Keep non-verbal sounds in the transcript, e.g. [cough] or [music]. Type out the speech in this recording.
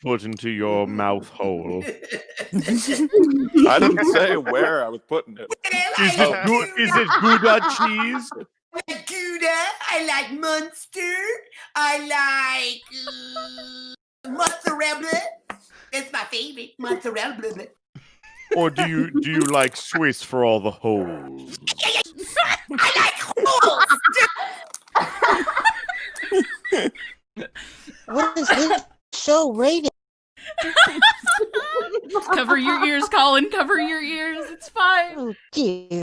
put into your mouth hole? [laughs] I didn't say where I was putting it. Is it good? Is it Gouda cheese? [laughs] I like Gouda. I like Munster. I like uh, mozzarella. That's my favorite mozzarella. Or do you do you like Swiss for all the holes? [laughs] I like holes. What is this show rated? [laughs] Cover your ears, Colin. Cover your ears. It's fine. Oh dear.